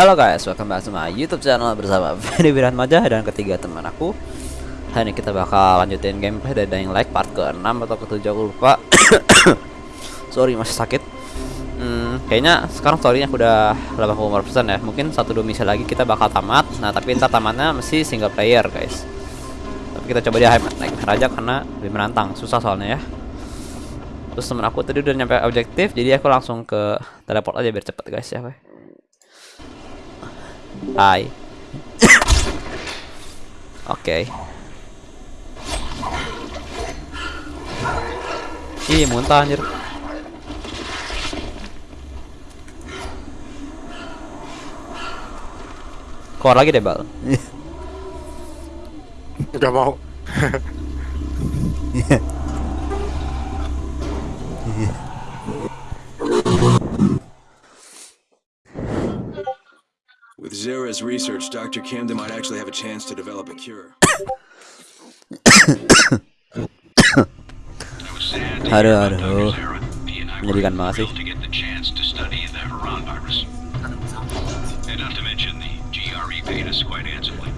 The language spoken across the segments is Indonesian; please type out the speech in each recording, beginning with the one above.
Halo guys, welcome back to my YouTube channel bersama Ferry Majah dan ketiga teman aku. Hari ini kita bakal lanjutin gameplay dari Dying Light part ke-6 atau ke-7 aku lupa. Sorry masih sakit. Hmm, kayaknya sekarang storynya udah 80% ya. Mungkin satu dua misi lagi kita bakal tamat. Nah, tapi ntar tamatnya mesti single player, guys. Tapi kita coba dia naik raja karena lebih menantang, susah soalnya ya. Terus temen aku tadi udah nyampe objektif, jadi aku langsung ke teleport aja biar cepet guys ya. Hai. Oke. Ih, muntah anjir. Keluar lagi deh, Bal. Gak mau. With Zera's research, Dr. Camden might actually have a chance to develop a cure. Aduh, aduh. Menyedihkan banget sih. to get the chance to study the Haran virus. And not to mention the GRE paid us quite handsomely.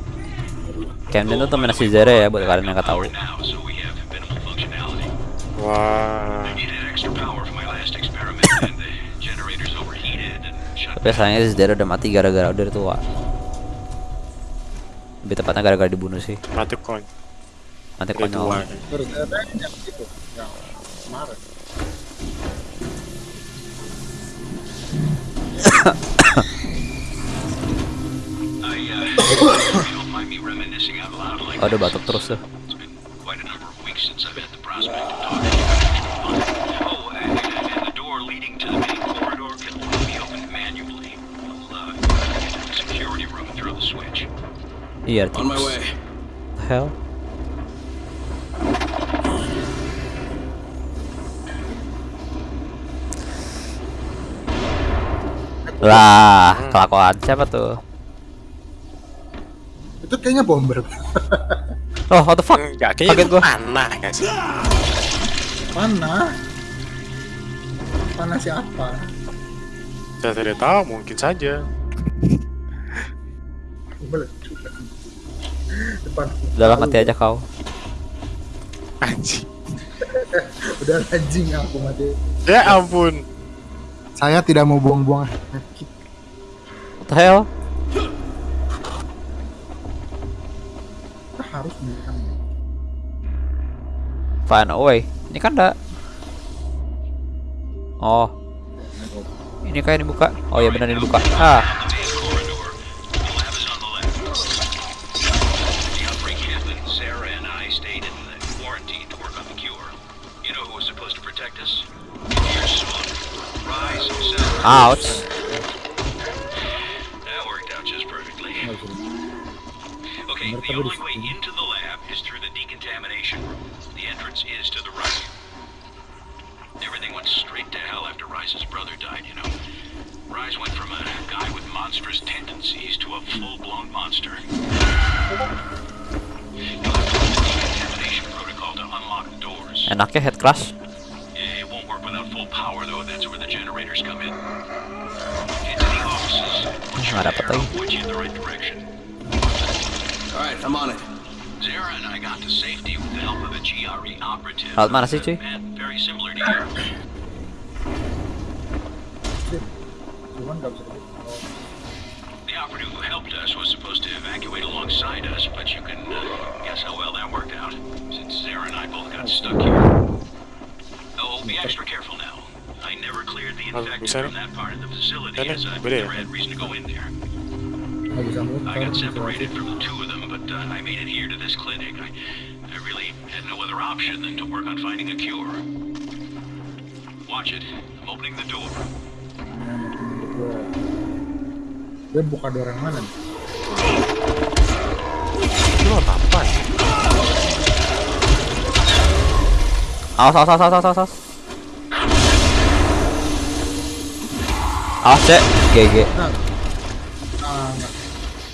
Camden tuh temen si Zere ya buat kalian yang nggak tahu. Power Tapi sayangnya si Zere udah mati gara-gara udah tua. Lebih tepatnya gara-gara dibunuh sih. Mati koin. Mati konyol. Terus ada yang itu yang kemarin. I, uh, you don't mind me reminiscing out loud like Aduh this. batuk terus tuh. It's been quite a number of weeks since I've had the prospect of talking to you. Oh, and, and the door leading to the main corridor can only be opened manually. We'll uh, get to the security room and throw the switch. Iya, On my way. The hell? Lah, kelakuan siapa tuh? Itu kayaknya bomber. Oh, what the fuck? Enggak, Kaget kayaknya gua. panah gak sih? Mana? Mana siapa? Saya tidak tahu, mungkin saja. Meledak. Depan. Udah lah, mati aja kau. Anjing. Udah anjing aku mati. Ya ampun. Saya tidak mau buang-buang. What the hell? Kita harus menekan. Find a way. Ini kan ada. Oh. Ini kayak dibuka. Oh ya benar dibuka. Ah, himself. ouch. That worked out just perfectly. Okay, the only way into the lab is through the decontamination room. The entrance is to the right. Everything went straight to hell after Rise's brother died, you know. Rise went from a guy with monstrous tendencies to a full-blown monster. You'll have to use the decontamination protocol to unlock the doors. Enaknya head crash. Direction. All right, I'm on it. Zara and I got to safety with the help of a GRE operative. Lewat mana sih, cuy? Man, very similar to you. Cuman nggak bisa. The operative who helped us was supposed to evacuate alongside us, but you can uh, guess how well that worked out, since Zara and I both got stuck here. Oh, be extra careful now. I cleared the infected from that part of the facility, as I've never had reason to go in there. Nggak bisa muter. I got separated from the two of them, but uh, I made it here to this clinic. I, I really had no other option than to work on finding a cure. Watch it. I'm opening the door. Nah, makin gua. Dia buka door yang mana nih? Lu apa ya? Awas, awas, awas, awas, awas, awas. Awas, cek. GG. Nah.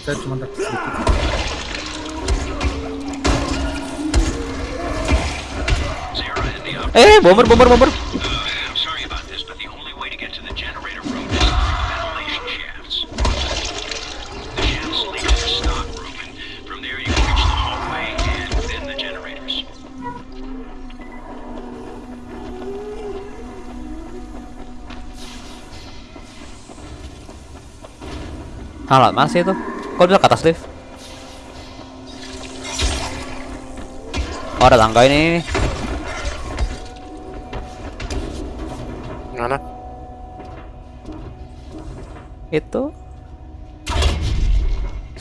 Saya cuma tak sedikit. Eh, bomber, bomber, bomber. Halah, mana sih itu? Kok bisa ke atas lift? Oh, ada tangga ini. Mana? Itu.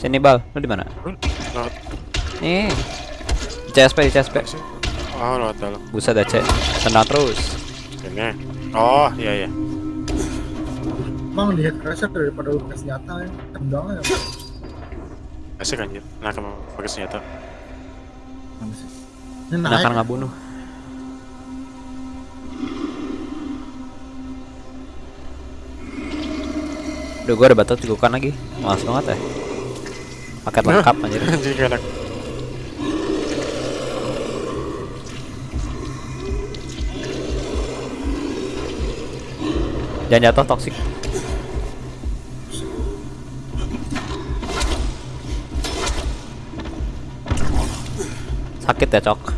Sini bal, lu di mana? Nih. CSP, CSP. Oh, dalam. Buset cek. Tendang terus. Sini. Oh, iya iya. Emang di head crusher daripada lu pakai senjata ya. Tendangnya ya. Asik anjir. Nah, kamu pakai senjata. Mana sih? Ini naik. kan nggak bunuh. Duh, gua ada batu tigukan lagi. Malas banget ya. Paket lengkap anjir. Anjir enak. Jangan jatuh toksik. Sakit ya, Cok. Alah,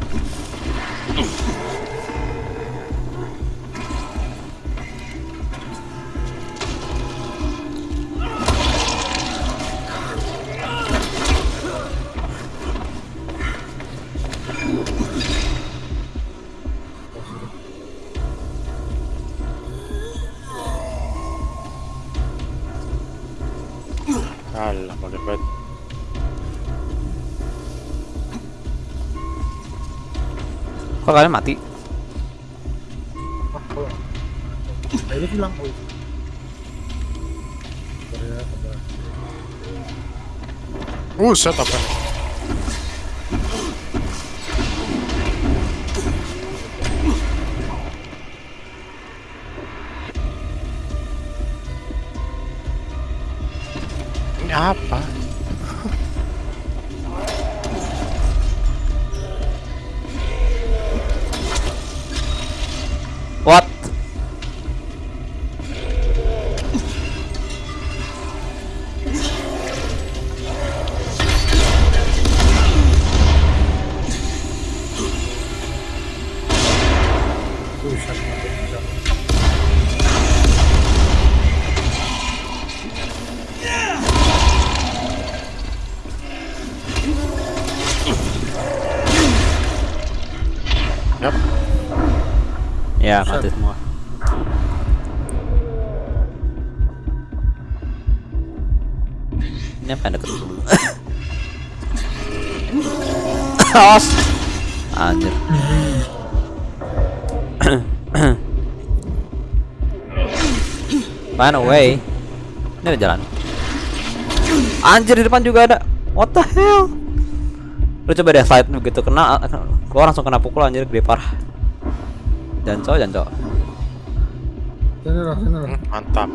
Kok kalian mati? Ah, oh. Nah, ini hilang. Oh. Sabar ya, sabar. Buset apa Yap. Ya, mati semua. Ini apa yang deket dulu? Os. Anjir. Run away. Ini ada jalan. Anjir di depan juga ada. What the hell? Lu coba deh slide begitu kena, gua langsung kena pukul anjir gede parah. Sini loh. Hmm, mantap.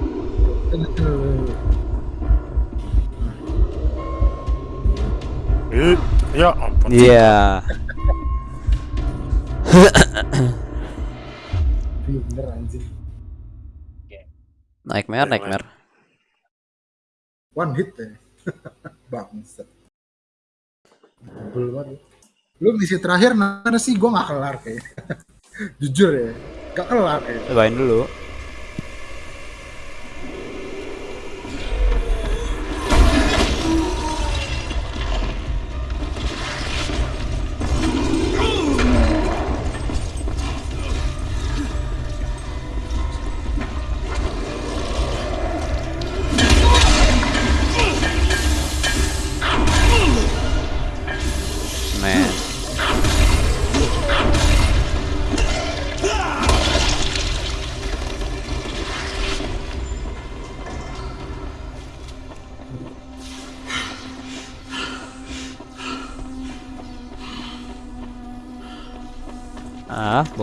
Ih, ya ampun. Iya. Iya bener anjir. Nightmare, nightmare. One hit ya. Bangsat. Banget. Lu misi terakhir mana sih? Gua nggak kelar kayak. Jujur ya. Gak kelar kayak. Cobain dulu.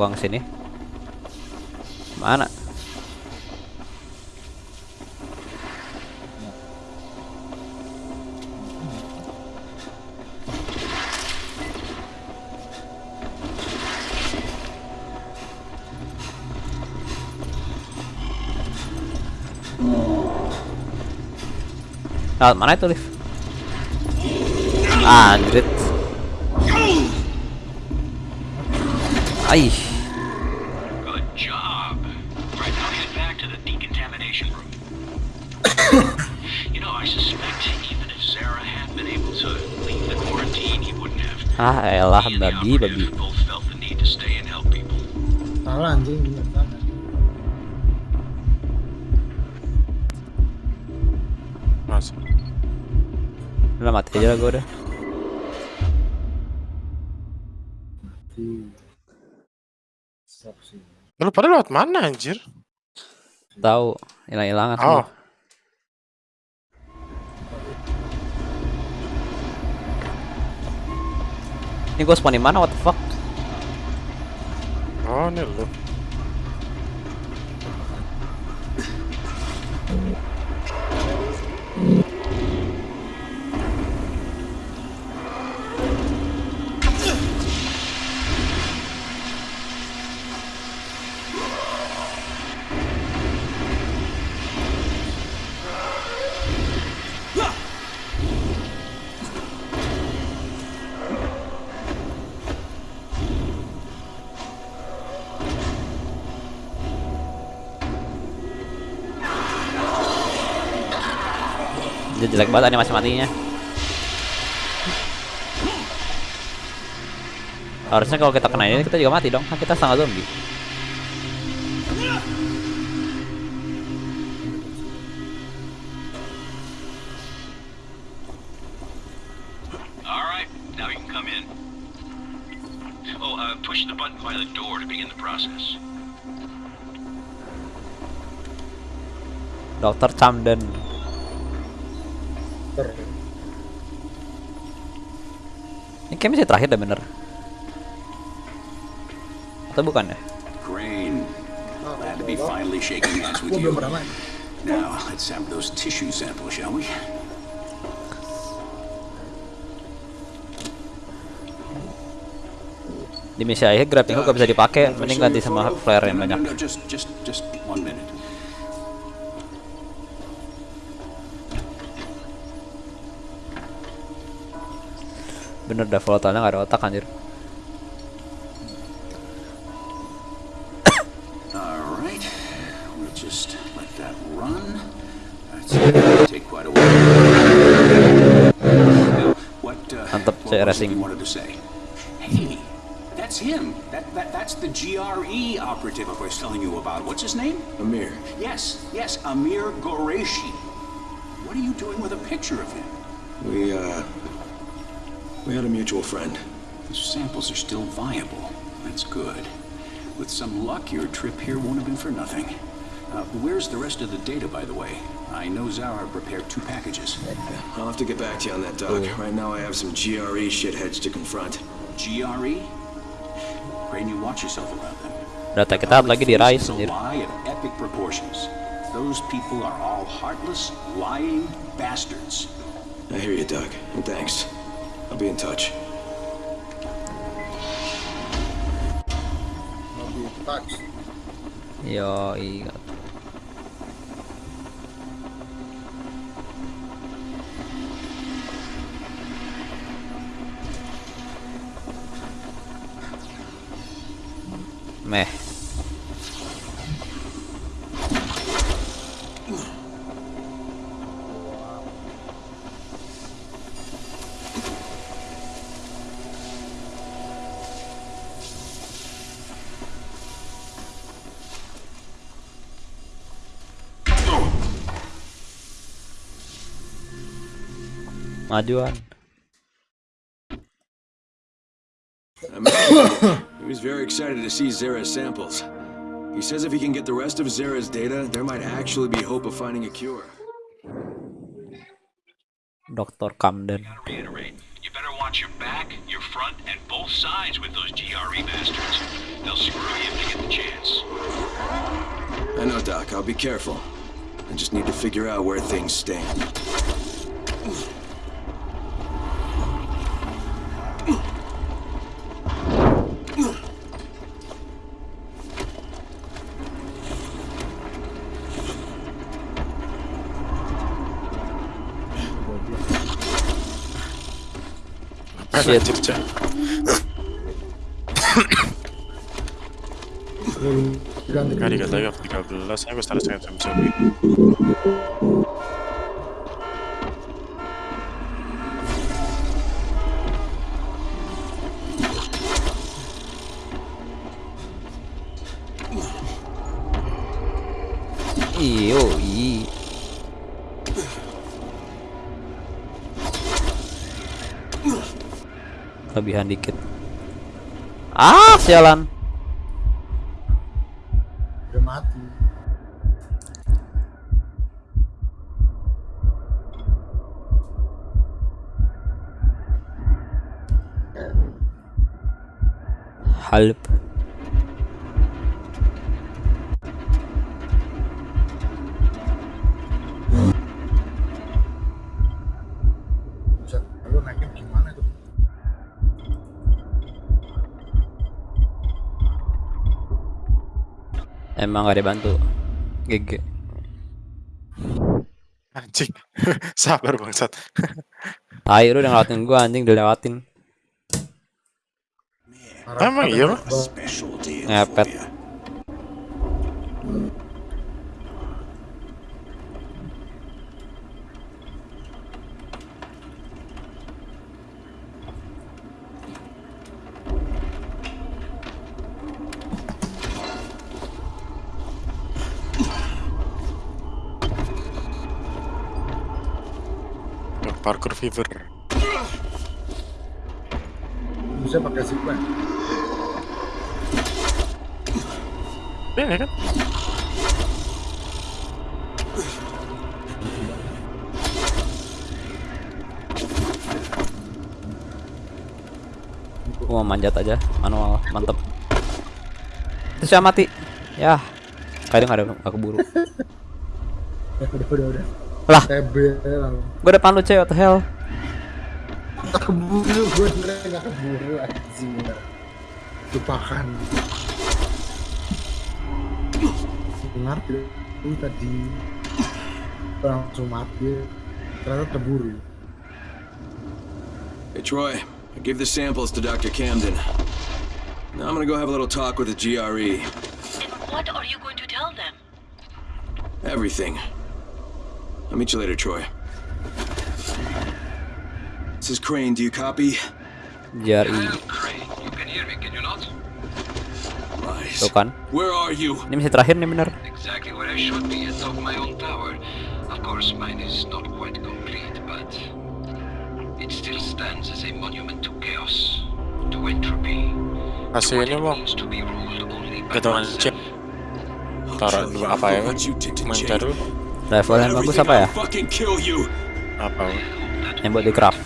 Buang sini. Mana? Lewat mana itu lift? Anjrit. Aih. Ah, elah babi, babi. Salah anjing. Mas. Udah mati aja lah gue udah. Mati. Lu pada lewat mana anjir? Tahu hilang-hilangan Oh. semua. Ini gue spawn di mana? What the fuck? Oh, ini lu. Banget animasi matinya. Harusnya kalau kita kena ini kita juga mati dong. Kan kita setengah zombie. All right, now you can come in. Push the button by the door to begin the process. Dokter Camden. Ini kayak misi terakhir dah bener. Atau bukan ya? Crane, Ah, glad to be finally shaking hands with Gua belum you. pernah main. Now, let's have those tissue samples, shall we? Di misi akhir grappling hook gak bisa dipakai, mending ganti sama flare yang banyak. just, just, just one minute. Bener dah volatile gak ada otak anjir. All right, we'll just let that run. That's gonna take quite a while. Now, what, uh, Mantap, it racing. that's him. That, that, that's the GRE operative I was telling you about. What's his name? Amir, Yes, yes, Amir Goreshi. What are you doing with a picture of him? we, uh, we had a mutual friend. The samples are still viable. That's good. With some luck, your trip here won't have been for nothing. Uh, where's the rest of the data, by the way? I know Zara prepared two packages. I'll have to get back to you on that, Doc. Right now I have some GRE shitheads to confront. GRE? Pray you watch yourself around them. Data kita lagi di Public face Rise a lie of epic proportions. Those people are all heartless, lying bastards. I hear you, Doc, and thanks. I'll be in touch. Mobil touch. Yo, iya. Meh. Majuan. Amir, he was very excited to see Zara's samples. He says if he can get the rest of Zara's data, there might actually be hope of finding a cure. Dr. Camden. Reiterate, you better watch your back, your front, and both sides with those GRE bastards. They'll screw you if they get the chance. I know, Doc. I'll be careful. I just need to figure out where things stand. Shit. Anjir, Cak. Ganti Nggak dikata lagi 13, aku start dengan jam zombie. Kelebihan dikit. Ah, sialan. Emang gak dibantu. GG. Anjing. Sabar bangsat. Lu udah ngelewatin gua anjing dilewatin. Emang iya, Ngepet. Parkour fever. Bisa pakai zipline. Ini kan? Gua mau manjat aja manual mantep. Terus saya mati. Ya. Kadang ada aku buru. udah, udah, udah. Lah, TB lalu. gua depan lu cewek what the hell. Tak keburu, gue nggak keburu anjing. Lupakan. Dengar itu tadi langsung mati. Ternyata terburu. Hey, Troy, I gave the samples to Dr. Camden. Now I'm gonna go have a little talk with the GRE. And what are you going to tell them? Everything. I'll meet you later, Troy. This is Crane. Do you copy? Crane. You can hear me, can you not? Lies. Tuh kan. Where are you? Ini misi terakhir nih bener. Exactly where I should be, atop my own tower. Of course, mine is not quite complete, but it still stands as a monument to chaos, to entropy, Hasilnya bang. Gantungan chip. Taruh dulu apa ya? what you did to Main Jake. cari dulu. Level yang bagus apa ya? Apa? Yang buat di craft.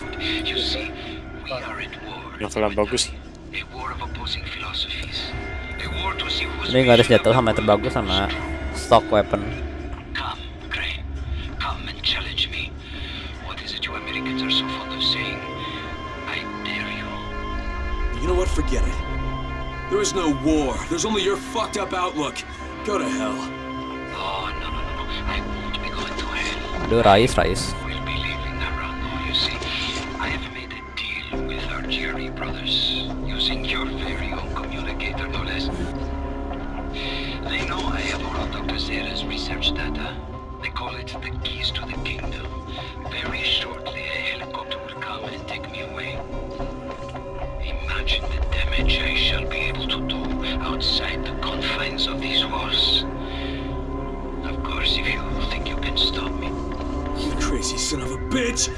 Level yang bagus. Ini nggak ada senjata sama yang terbagus sama stock weapon. You Americans are so fond of saying? I dare you. You know what? Forget it. There is no war. There's only your fucked up outlook. Go to hell. Oh, no, no, no, no. I Aduh, Rais, Rais. We'll be leaving you see. I have made a deal with brothers, using your very own communicator, no less. They know I have research data. Bitch.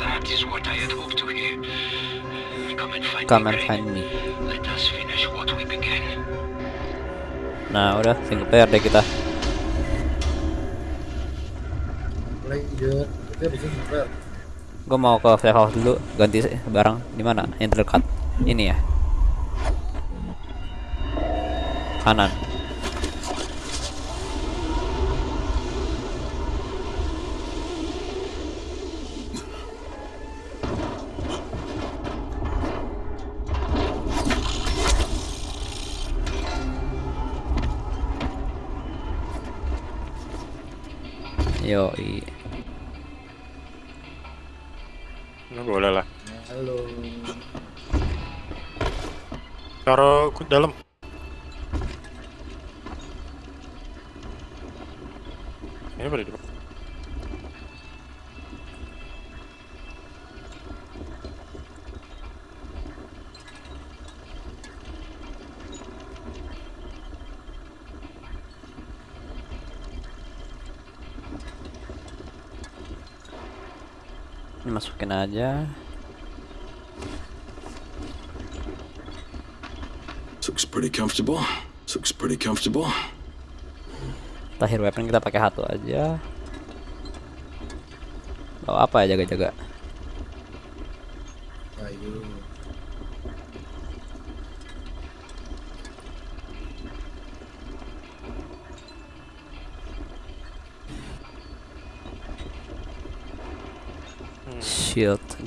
That is what I had hoped to hear. Come and find Come me, and find me. Let us finish what we began. Nah, udah single player deh kita. Super. Gue mau ke safe house dulu, ganti barang di mana? Yang terdekat. Ini ya. Kanan. Yo, Ini boleh lah. Halo. Taruh ke dalam. Ini pada di depan. aja. Looks pretty comfortable. Looks pretty comfortable. Terakhir weapon kita pakai satu aja. Bawa apa ya jaga-jaga?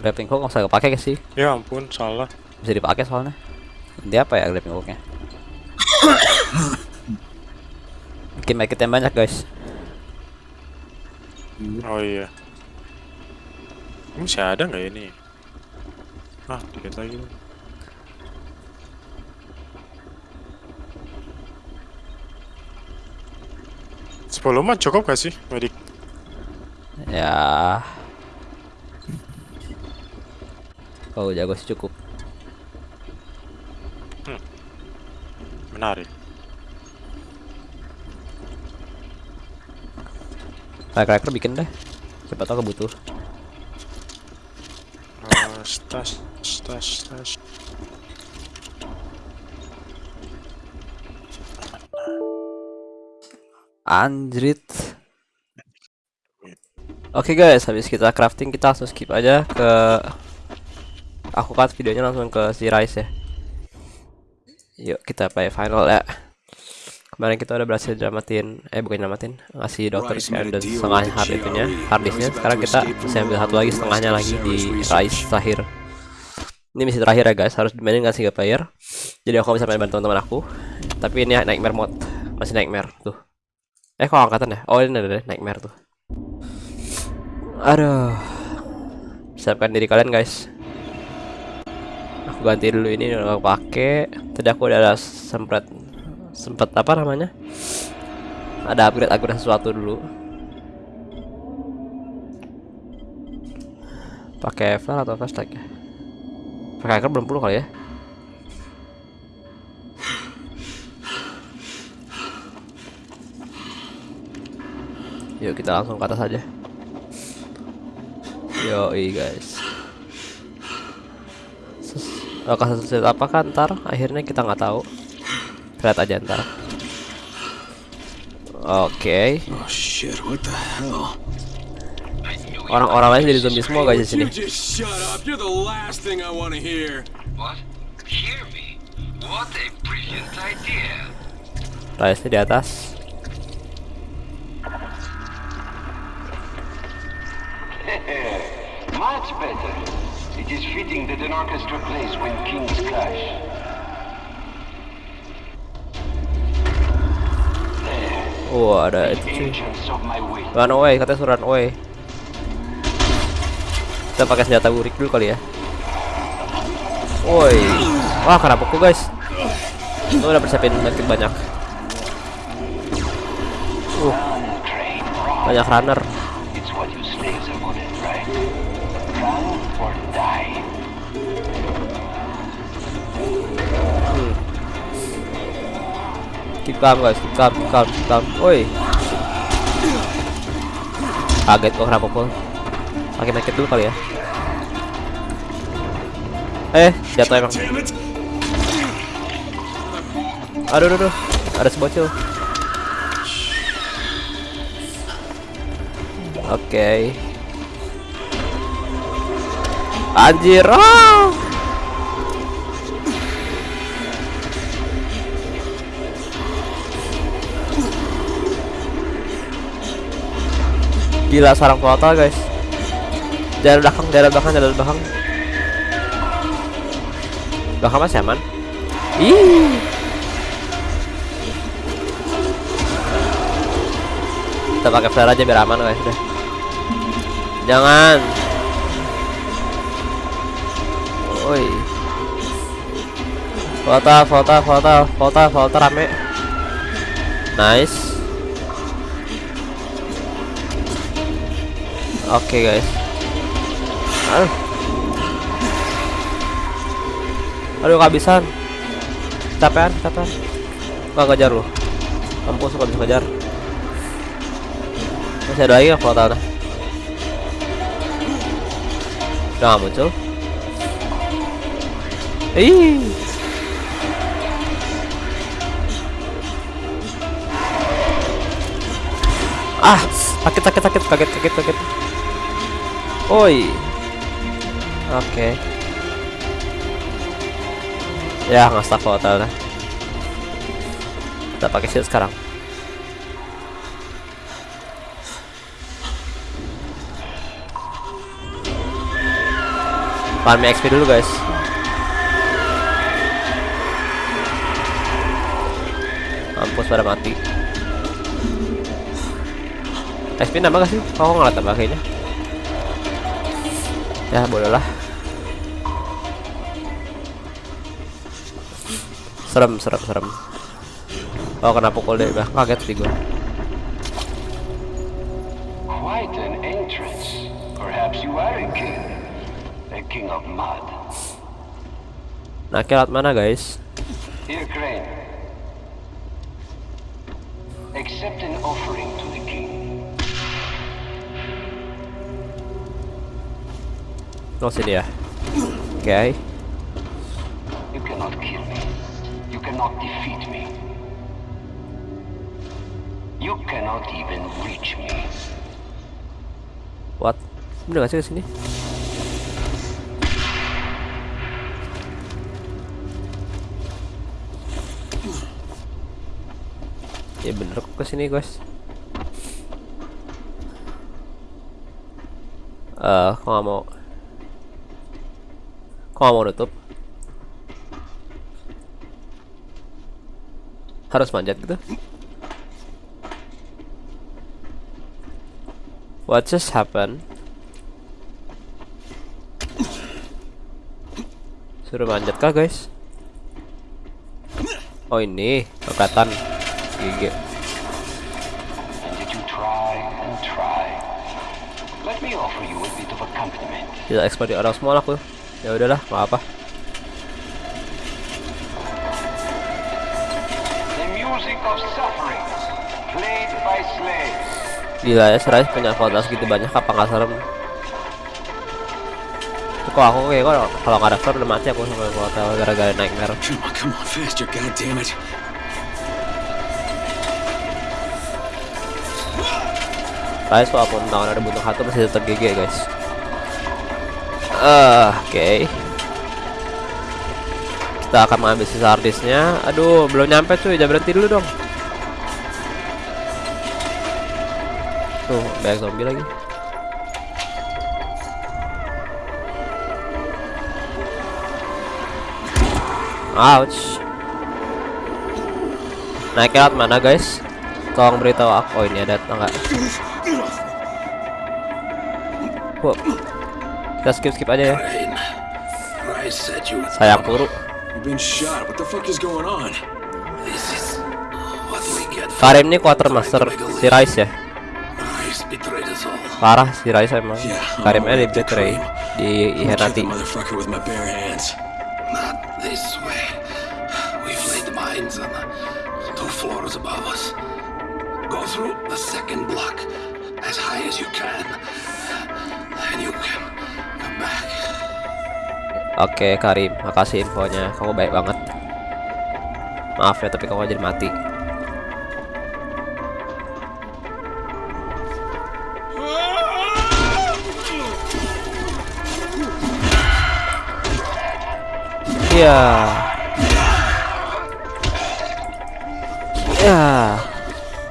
Grappling hook nggak usah kepake sih. Ya ampun, salah. Bisa dipakai soalnya. Dia apa ya grappling hooknya? Bikin medkit yang banyak guys. Oh iya. Ini masih ada nggak ya ini? Ah, dikit lagi. Sepuluh mah cukup gak sih, medik? Ya. Oh jago sih cukup. Menarik. Firecracker bikin deh. Siapa tahu kebutuh. Uh, stas, stas, stas. Anjrit. Oke guys, habis kita crafting kita langsung skip aja ke aku cut videonya langsung ke si Rice ya. Yuk kita play final ya. Kemarin kita udah berhasil dramatin, eh bukan dramatin, ngasih dokter dan setengah hard itunya, He hard was disknya. about Sekarang kita bisa ambil satu lagi setengahnya lagi di. Rice terakhir. Ini misi terakhir ya guys, harus dimainin dengan single player. Jadi aku bisa main bantu teman-teman aku. Tapi ini nightmare mode, masih nightmare tuh. Eh kok angkatan ya? Oh ini ada deh, nightmare tuh. Aduh. Siapkan diri kalian guys. Aku ganti dulu ini udah gak pakai. Tadi aku udah ada sempet sempet apa namanya? Ada upgrade upgrade sesuatu dulu. Pakai flare atau flashlight ya? Pakai hacker belum perlu kali ya? Yuk kita langsung ke atas aja. Yo guys. Bakal sesuai apa kan ntar akhirnya kita nggak tahu. Lihat aja ntar. Oke. Oh shit, what the hell? Orang-orang lain jadi zombie semua guys di sini. You just shut up. You're the last thing I want to hear. What? Hear me? What a brilliant idea. Rice di atas. Much better. It is fitting that an orchestra plays when kings clash. Oh ada itu cuy. Run away, katanya suruh run away. Kita pakai senjata burik dulu kali ya. Woi, wah kena pukul guys. Lu udah persiapin medkit banyak. Uh, banyak runner. Keep calm guys, keep calm, keep calm, keep calm. Woi. Kaget gua kena pukul. Pakai medkit dulu kali ya. Eh, jatuh emang. Aduh, aduh, aduh. Ada sebocil. Oke. Anjir. ah! Gila sarang total guys. Jalan belakang, jalan belakang, jalan belakang. Belakang masih aman. Ih. Kita pakai flare aja biar aman guys udah. Jangan. Woi. Foto, foto, foto, foto, foto rame. Nice. oke okay, guys. Aduh aduh kehabisan. Capean capean Gak kejar loh. kampus suka bisa kejar masih ada lagi kalau tahu udah nggak muncul? Ih. Ah sakit sakit sakit sakit, sakit. kaget Oi. Oke. Ya nggak stuck hotel dah. Kita pakai shield sekarang. Farm XP dulu guys. Mampus pada mati. XP nambah gak sih? Kok nggak tambah kayaknya? Ya boleh lah. Serem, serem, serem. Oh kena pukul deh, bah kaget sih gue. Quite an entrance. Perhaps you are a king. A king of mud. Nah, kilat mana guys? Here, Crane. Accept an offering to Oh sini ya. Oke. You cannot kill me. You cannot defeat me. You cannot even reach me. What? Bener gak sih ke sini? Ya bener kok ke sini guys. Eh, kok nggak mau? Kok mau nutup? Harus manjat gitu? What just happened? Suruh manjat kah guys? Oh ini kelihatan gigi. Tidak expert di orang semua aku. Ya udahlah, nggak apa. Gila ya, Serais punya kualitas gitu banyak apa nggak serem? Kok aku kayak kok kalau nggak daftar udah mati aku sama hotel gara-gara nightmare. Come on, come on, faster. Guys, walaupun tangan ada butuh satu masih tetap GG guys. Ah, oke. Kita akan mengambil sisa harddisknya. Aduh, belum nyampe cuy, jangan berhenti dulu dong. Tuh, banyak zombie lagi. Ouch. Naik ke mana guys? Tolong beritahu aku. Oh ini ada tangga. Wow. Kita skip skip aja ya. Get for Karim ini quartermaster si Rice ya. Parah si Rice emang. Karimnya di betray Karim. di the two floors above us. Go through the second block as high as you can. Then you can Oke Karim, makasih infonya. Kamu baik banget. Maaf ya, tapi kamu jadi mati. Iya. Ya.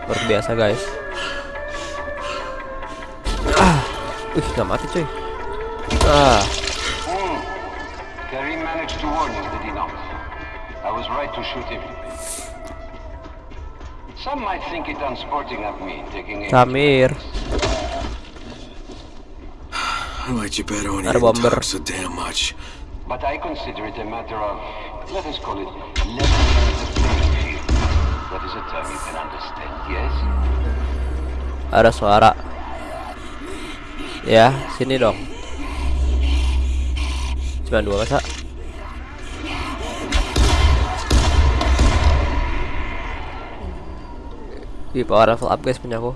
Luar biasa, guys. Ah. Wih, nggak mati, cuy. Ah. Hmm. Karim managed to warn you, did he not? I was right to shoot him. Some might think it unsporting of me taking aim. Samir. I liked you better when you Ada didn't talk so damn much. But I consider it a matter of, let us call it, leveling the playing field. That is a term you can understand, yes? Ada suara. Ya, sini dong. Cuma dua masa. Di power level up guys punya aku.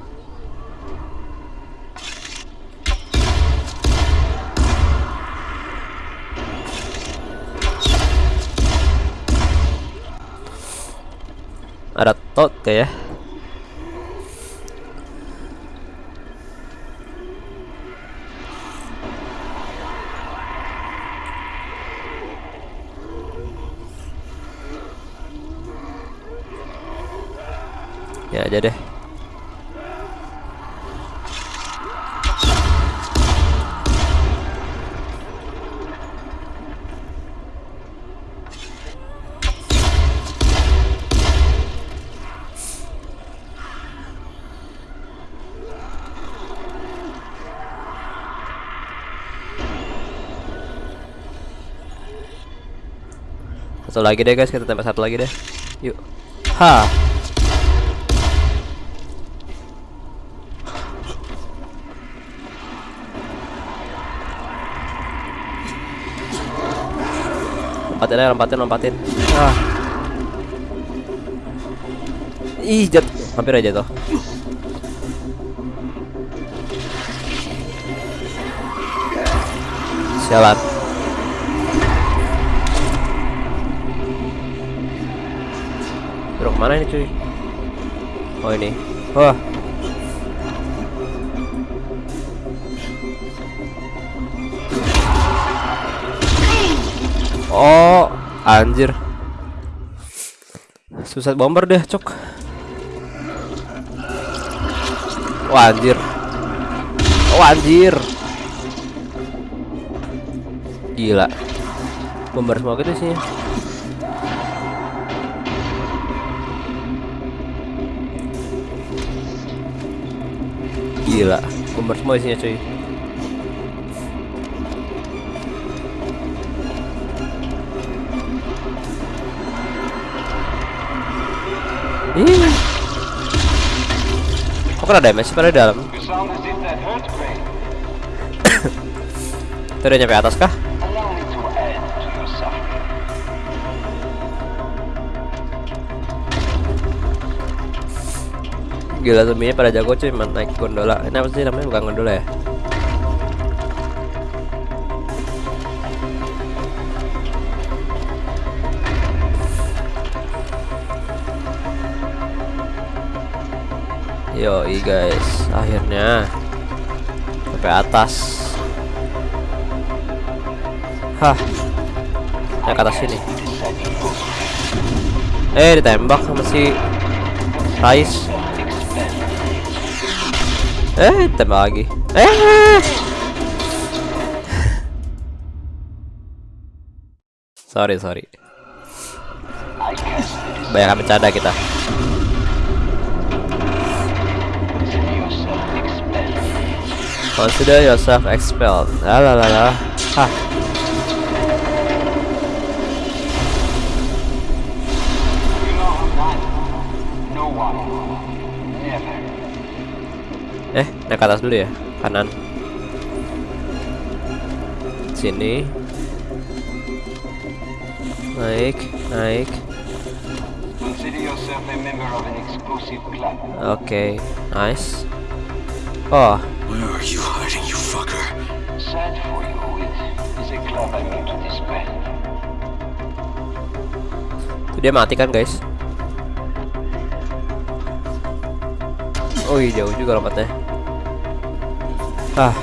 Ada tot ya. Ya aja deh. Satu lagi deh guys, kita tembak satu lagi deh. Yuk. Ha. Lompatin aja, lompatin, lompatin. Ah. Ih, jat. Hampir aja tuh. Sialan. Bro, ke mana ini cuy? Oh ini. Wah. Oh, anjir. Susah bomber deh, cok. Oh, anjir. Oh, anjir. Gila. Bomber semua gitu sih. Gila, bomber semua isinya cuy. Ih. Kok kena damage pada dalam? Itu nyampe atas kah? Gila zombinya pada jago cuy naik gondola. Ini apa sih namanya bukan gondola ya? Yoi guys, akhirnya sampai atas. Hah, naik ke atas sini. Eh, ditembak sama si Rais. Eh, tembak lagi. Eh. sorry, sorry. Banyak bercanda kita. Consider yourself expelled. Consider yourself expelled. La la la la. Hah. Eh, naik ke atas dulu ya. Kanan. Sini. Naik, naik. Oke, nice. Oh, Where are you hiding, you fucker? Sad for you, it is a club I mean to disband. Tuh dia mati kan guys Oh iya jauh juga lompatnya Ah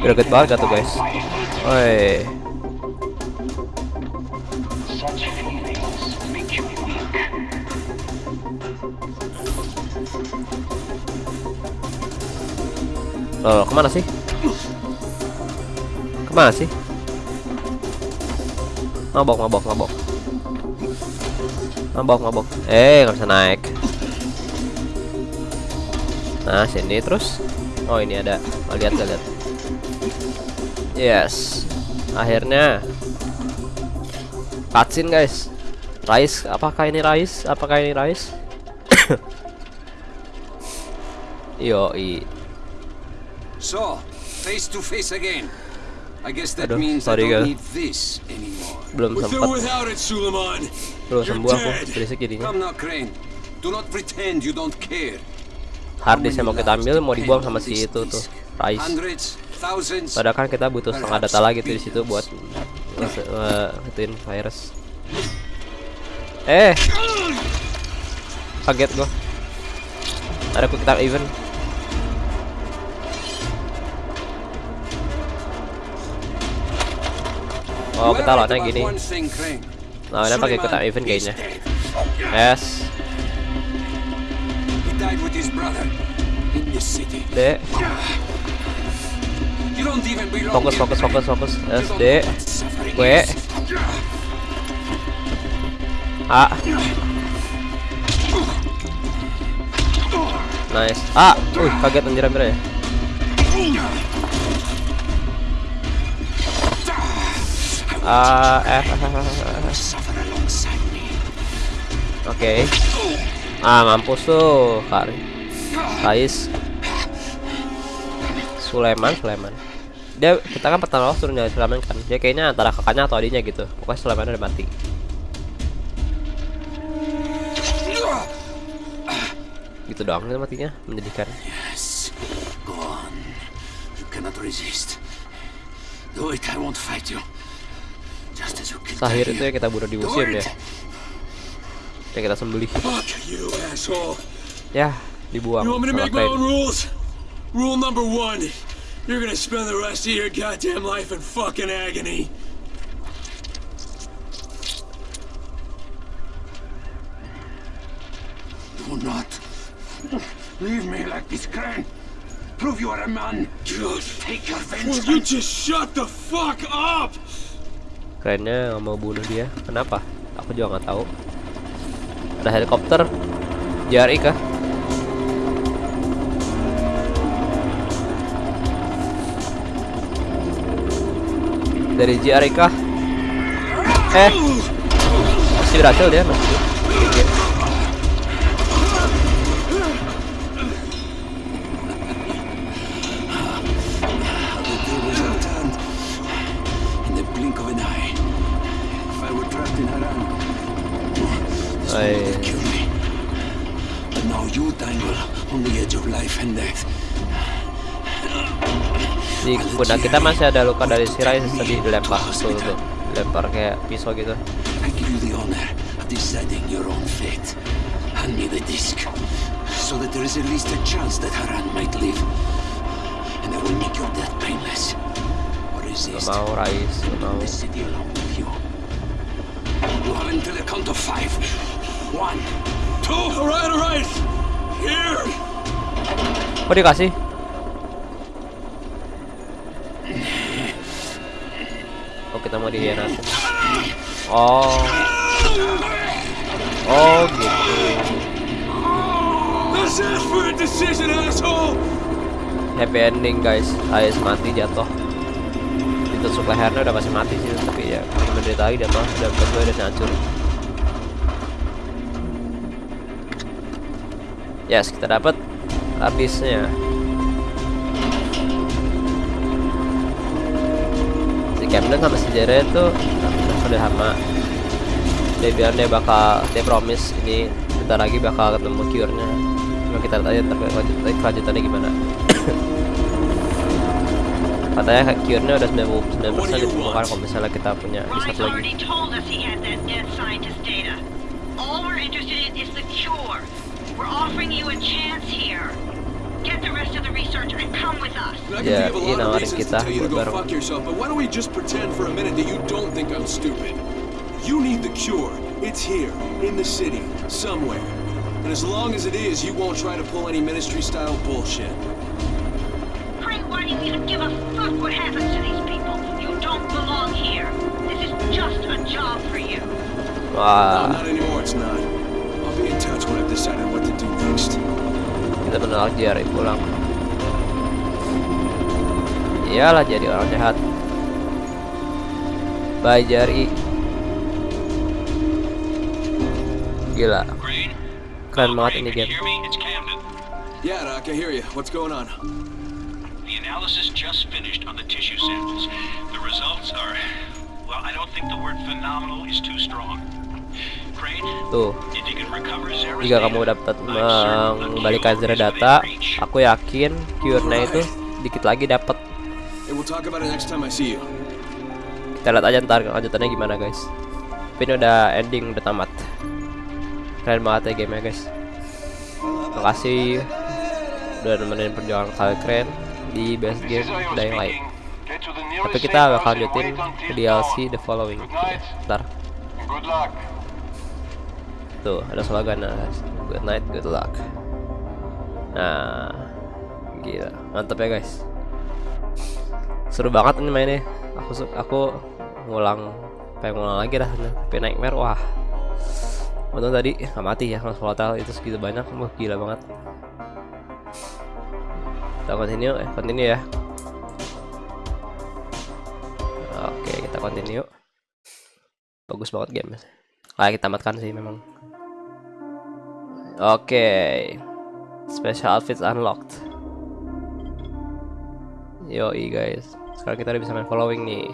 Greget banget gak tuh guys? Oi Such feelings make you weak. Loh ke mana sih? Ke mana sih? Mabok mabok mabok. Mabok mabok. Eh nggak bisa naik. Nah sini terus. Oh ini ada. Oh, Lihat gak lihat Yes Akhirnya Cutscene guys Rais Apakah ini Rais Apakah ini Rais Yoi So, face to face again. I guess that Aduh, means I sorry, don't guys. need this anymore. Belum sempat without it, Suleiman. Belum sembuh aku. Berisik jadinya Come now, Crane. Do not pretend you don't care. Harddisk yang mau kita ambil mau dibuang sama si itu tuh thousands. Padahal kan kita butuh setengah data lagi tuh di situ buat ituin virus. Eh, kaget gua. Ada quick time event. Oh kita lawannya gini. lawannya pakai quick time event kayaknya. yes. He fokus fokus fokus fokus You S don't D know what suffering W is. A nice A uh kaget anjir hampir ya A F. Oke. Ah, mampus tuh, Kari. Kais. Sulaiman, Sulaiman. Dia kita kan pertama waktu suruh nyari Sulaiman kan. Dia kayaknya antara kakaknya atau adiknya gitu. Pokoknya Sulaiman udah mati. Gitu doang itu matinya, menyedihkan. Yes. Go on. You cannot resist. Do it, I won't fight you. Just as you killed Sahir itu ya kita bunuh di museum ya. Yang kita sembelih. Ya, dibuang. Rule number one. You're gonna spend the rest of your goddamn life in fucking agony. Do not leave me like this, Crane. Prove you are a man. God. Take your Will vengeance. you just shut the fuck up? Nggak mau bunuh dia. Kenapa? Aku juga nggak tahu. Ada helikopter. JRI kah? Dari JRI kah? Eh, masih berhasil dia masih. Pundak kita masih ada luka dari Sirai tadi dilempar tuh, tuh. Dilempar kayak pisau gitu. You. Hand me the disc, so that there is at least a chance that Haran might live. And I will make your death painless. Or resist. mau Rais, mau. The city along with you. You until the count of five. One, two. Here. Kok dikasih? Oh kita mau dihianatin Oh. Oh gitu. Let's ask for a decision, asshole. Happy ending guys. Ais mati jatuh. Ditusuk lehernya udah pasti mati sih Tapi ya menderita lagi jatuh. Udah berdua udah hancur Yes kita dapat habisnya Camden sama si Jared itu udah sama dia bilang dia bakal dia promise ini bentar lagi bakal ketemu cure-nya cuma kita lihat aja ntar kelanjut- kelanjutannya gimana katanya cure-nya udah 99% ditemukan kalau misalnya kita punya di satu lagi. All interested in is the cure. We're offering you a chance here. Get the rest of the research and come with us. I can Yeah, think of a you know, of I reasons kita to tell you to go bareng. fuck yourself, but why don't we just pretend for a minute that you don't think I'm stupid? You need the cure. It's here, in the city, somewhere. And as long as it is, you won't try to pull any ministry-style bullshit. Frank, why do you even give a fuck what happens to these people? You don't belong here. This is just a job for you. No, not anymore, it's not. Kita menolak Jerry pulang iyalah jadi orang jahat bye Jerry gila keren banget ini can game hear me? It's Camden. Yeah, Doc, I hear you. What's going on? The analysis just finished on the tissue samples. The results are, well, I don't think the word phenomenal is too strong. Tuh. Jika kamu dapat mengembalikan is data aku yakin cure-nya itu dikit lagi dapat. Kita lihat aja ntar kelanjutannya gimana guys. Tapi ini udah ending udah tamat. Keren banget ya gamenya guys. Makasih udah nemenin perjuangan kalian keren di best game Dying Light. Tapi kita bakal lanjutin ke DLC The Following. Ntar. Good luck. Tuh ada slogan good night good luck. Nah gila mantep ya guys. Seru banget ini mainnya. Aku aku ngulang pengen ngulang lagi dah tapi nightmare wah. Untung tadi nggak mati ya kalau volatile itu segitu banyak. Wah gila banget. Kita continue eh continue ya. Oke kita continue. Bagus banget game kayak kita tamatkan sih memang oke. Special outfits unlocked. Yoi guys. Sekarang kita udah bisa main following nih.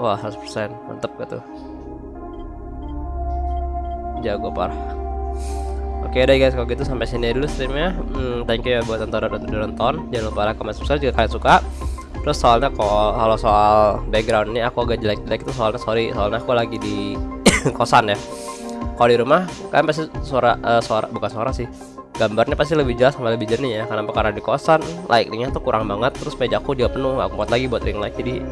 Wah 100% mantep gak tuh? Jago parah. Oke deh guys. Kalau gitu sampai sini dulu streamnya. Hmm, Thank you ya buat tonton dan udah nonton. Jangan lupa like, comment, subscribe jika kalian suka. Terus soalnya kalau kalau soal background ini aku agak jelek-jelek itu soalnya sorry. Soalnya aku lagi di kosan ya. Kalau di rumah kalian pasti suara eh, suara bukan suara sih. Gambarnya pasti lebih jelas sama lebih jernih ya Karena karena di kosan like-nya tuh kurang banget Terus mejaku juga penuh aku buat lagi buat ring light Jadi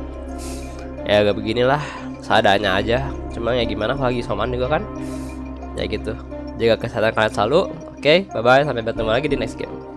ya agak beginilah seadanya aja. Cuma ya gimana aku lagi soman juga kan. Ya gitu. Jaga kesehatan kalian selalu. Oke bye bye sampai bertemu lagi di next game